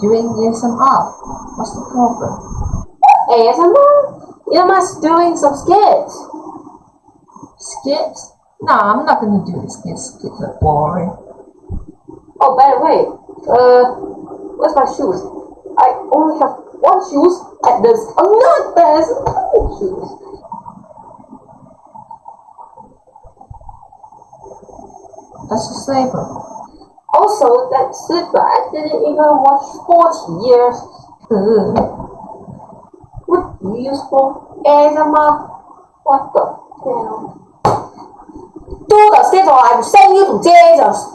doing? ASMR. What's the problem? ASMR? You must doing some skits. Skits? No, I'm not gonna do the skits. Skits are boring. Oh, by the way, uh, where's my shoes? I only have one shoes at this. Not there's two shoes. That's a slipper. Also, that I didn't even watch 40 years. Ugh. What do you use for ASMR? What the hell? Do the schedule I'm sending you to Jesus.